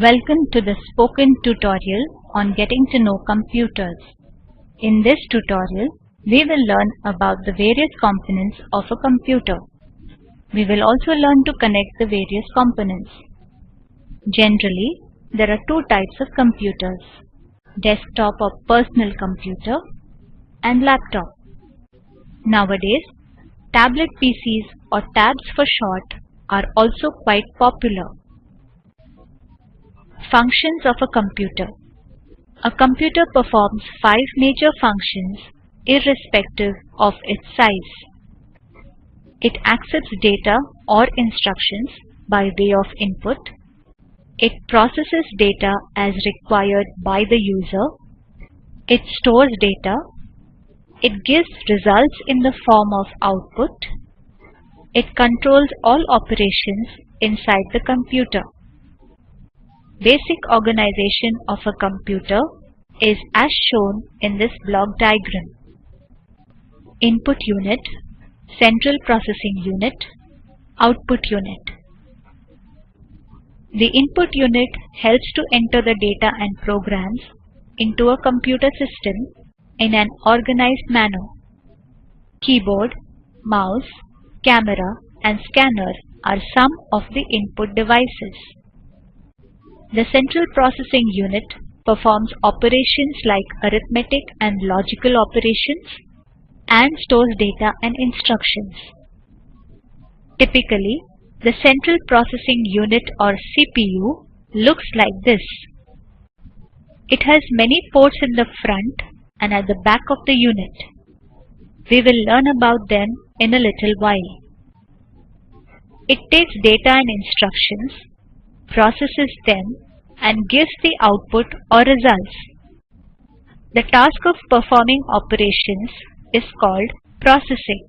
Welcome to the spoken tutorial on getting to know computers. In this tutorial, we will learn about the various components of a computer. We will also learn to connect the various components. Generally, there are two types of computers, desktop or personal computer and laptop. Nowadays, tablet PCs or tabs for short are also quite popular. Functions of a computer. A computer performs five major functions irrespective of its size. It accepts data or instructions by way of input. It processes data as required by the user. It stores data. It gives results in the form of output. It controls all operations inside the computer. Basic organization of a computer is as shown in this block diagram. Input unit, central processing unit, output unit. The input unit helps to enter the data and programs into a computer system in an organized manner. Keyboard, mouse, camera and scanner are some of the input devices. The central processing unit performs operations like arithmetic and logical operations and stores data and instructions. Typically, the central processing unit or CPU looks like this. It has many ports in the front and at the back of the unit. We will learn about them in a little while. It takes data and instructions, processes them and gives the output or results. The task of performing operations is called processing.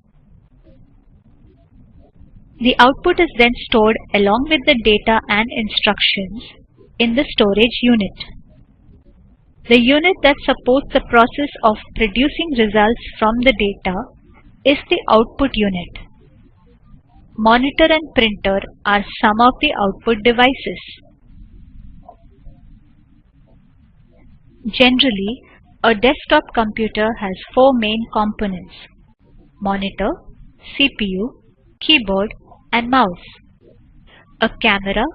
The output is then stored along with the data and instructions in the storage unit. The unit that supports the process of producing results from the data is the output unit. Monitor and printer are some of the output devices. Generally, a desktop computer has four main components monitor, CPU, keyboard and mouse. A camera,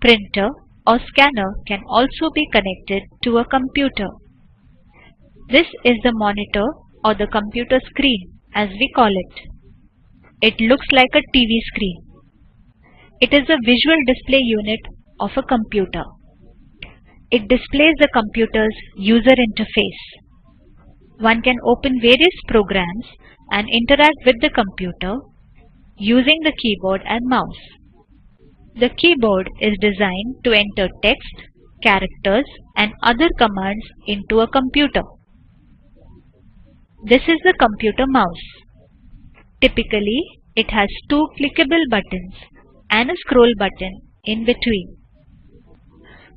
printer or scanner can also be connected to a computer. This is the monitor or the computer screen as we call it. It looks like a TV screen. It is a visual display unit of a computer. It displays the computer's user interface. One can open various programs and interact with the computer using the keyboard and mouse. The keyboard is designed to enter text, characters and other commands into a computer. This is the computer mouse. Typically, it has two clickable buttons and a scroll button in between.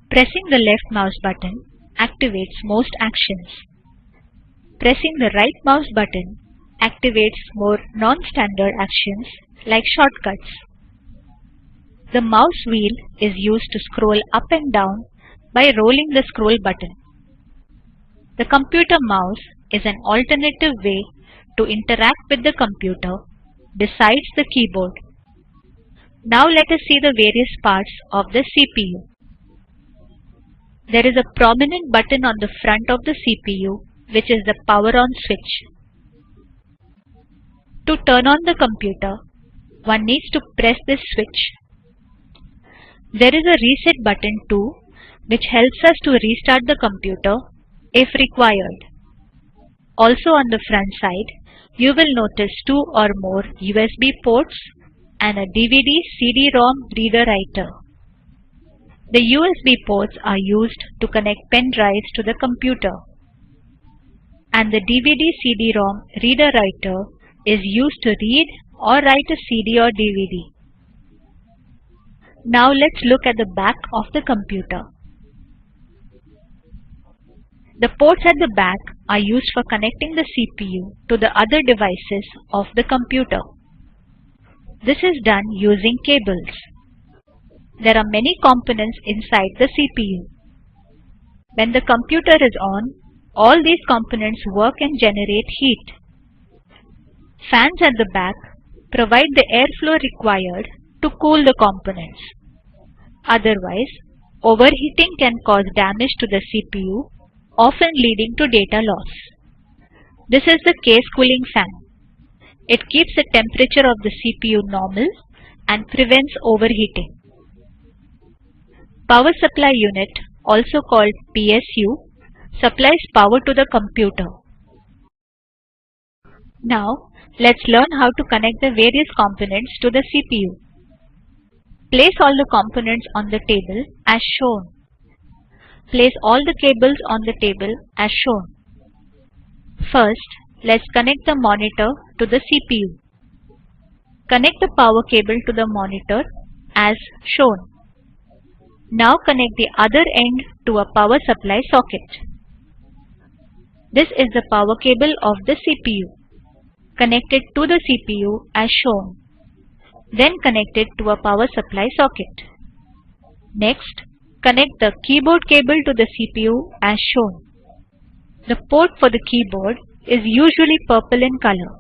Pressing the left mouse button activates most actions. Pressing the right mouse button activates more non-standard actions like shortcuts. The mouse wheel is used to scroll up and down by rolling the scroll button. The computer mouse is an alternative way to interact with the computer besides the keyboard. Now let us see the various parts of the CPU. There is a prominent button on the front of the CPU which is the power on switch. To turn on the computer, one needs to press this switch. There is a reset button too which helps us to restart the computer if required. Also on the front side, you will notice two or more USB ports and a DVD CD-ROM reader writer. The USB ports are used to connect pen drives to the computer. And the DVD CD-ROM reader writer is used to read or write a CD or DVD. Now let's look at the back of the computer. The ports at the back are used for connecting the CPU to the other devices of the computer. This is done using cables. there are many components inside the CPU. When the computer is on, all these components work and generate heat. Fans at the back provide the airflow required to cool the components. Otherwise, overheating can cause damage to the CPU, often leading to data loss. This is the case cooling fan. It keeps the temperature of the CPU normal and prevents overheating. Power supply unit, also called PSU, supplies power to the computer. Now, let's learn how to connect the various components to the CPU. Place all the components on the table as shown. Place all the cables on the table as shown. First, let's connect the monitor to the CPU. Connect the power cable to the monitor as shown. Now connect the other end to a power supply socket. This is the power cable of the CPU. Connect it to the CPU as shown. Then connect it to a power supply socket. Next, connect the keyboard cable to the CPU as shown. The port for the keyboard is usually purple in color.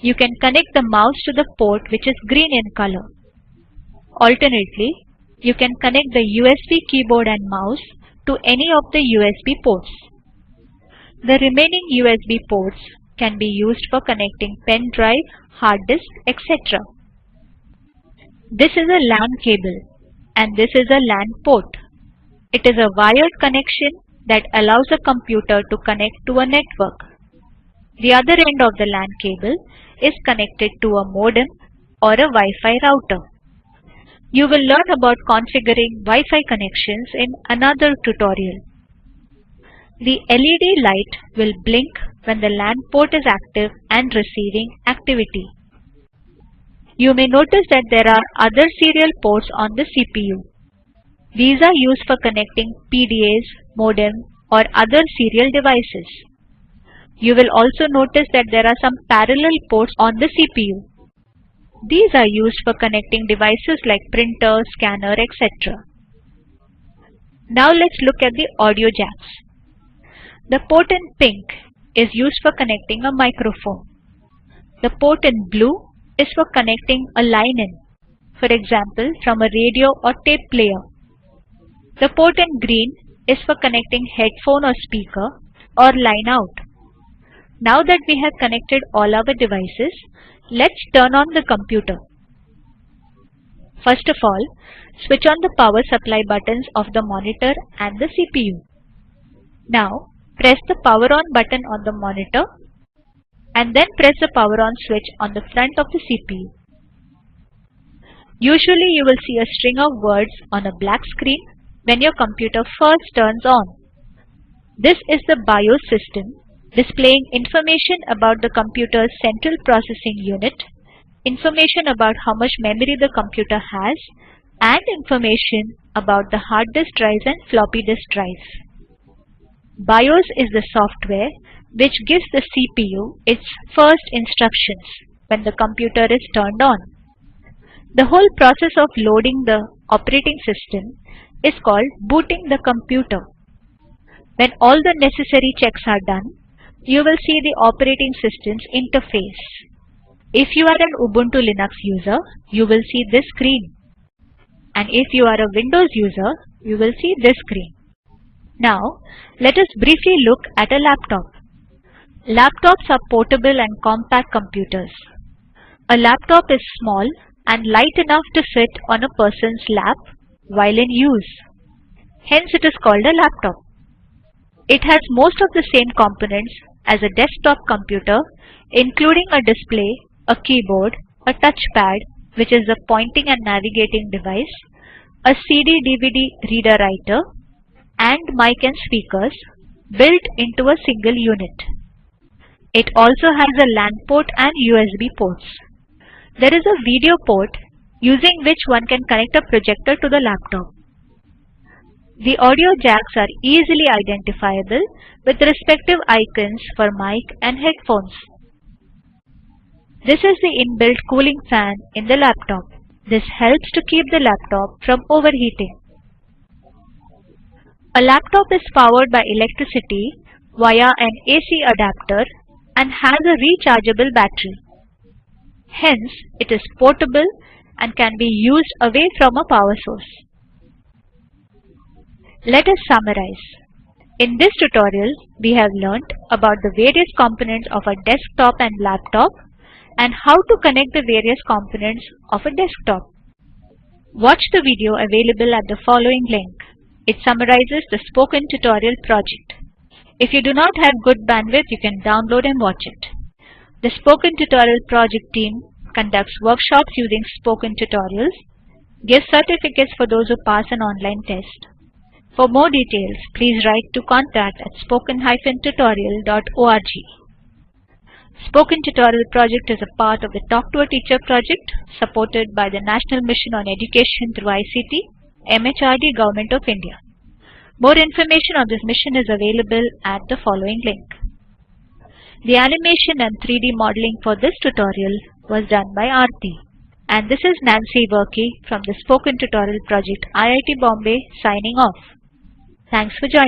You can connect the mouse to the port which is green in color. Alternately, you can connect the USB keyboard and mouse to any of the USB ports. The remaining USB ports can be used for connecting pen drive, hard disk, etc. This is a LAN cable and this is a LAN port. It is a wired connection that allows a computer to connect to a network. The other end of the LAN cable is connected to a modem or a Wi-Fi router. You will learn about configuring Wi-Fi connections in another tutorial. The LED light will blink when the LAN port is active and receiving activity. You may notice that there are other serial ports on the CPU. These are used for connecting PDAs, modem or other serial devices. You will also notice that there are some parallel ports on the CPU. These are used for connecting devices like printer, scanner, etc. Now let's look at the audio jacks. The port in pink is used for connecting a microphone. The port in blue is for connecting a line in, for example from a radio or tape player. The port in green is for connecting headphone or speaker or line out. Now that we have connected all our devices, let's turn on the computer. First of all, switch on the power supply buttons of the monitor and the CPU. Now, press the power on button on the monitor and then press the power on switch on the front of the CPU. Usually you will see a string of words on a black screen when your computer first turns on. This is the BIOS system displaying information about the computer's central processing unit, information about how much memory the computer has, and information about the hard disk drives and floppy disk drives. BIOS is the software which gives the CPU its first instructions when the computer is turned on. The whole process of loading the operating system is called booting the computer. When all the necessary checks are done, you will see the operating system's interface. If you are an Ubuntu Linux user, you will see this screen. And if you are a Windows user, you will see this screen. Now, let us briefly look at a laptop. Laptops are portable and compact computers. A laptop is small and light enough to fit on a person's lap while in use. Hence it is called a laptop. It has most of the same components as a desktop computer including a display, a keyboard, a touchpad which is a pointing and navigating device, a CD-DVD reader writer and mic and speakers built into a single unit. It also has a LAN port and USB ports. There is a video port using which one can connect a projector to the laptop. The audio jacks are easily identifiable with respective icons for mic and headphones. This is the inbuilt cooling fan in the laptop. This helps to keep the laptop from overheating. A laptop is powered by electricity via an AC adapter and has a rechargeable battery. Hence, it is portable and can be used away from a power source. Let us summarize. In this tutorial, we have learnt about the various components of a desktop and laptop and how to connect the various components of a desktop. Watch the video available at the following link. It summarizes the spoken tutorial project. If you do not have good bandwidth, you can download and watch it. The Spoken Tutorial project team conducts workshops using spoken tutorials, gives certificates for those who pass an online test. For more details, please write to contact at spoken-tutorial.org. Spoken Tutorial project is a part of the Talk to a Teacher project supported by the National Mission on Education through ICT, MHRD Government of India. More information on this mission is available at the following link. The animation and 3D modeling for this tutorial was done by Aarti. And this is Nancy Varkey from the Spoken Tutorial Project IIT Bombay signing off. Thanks for joining.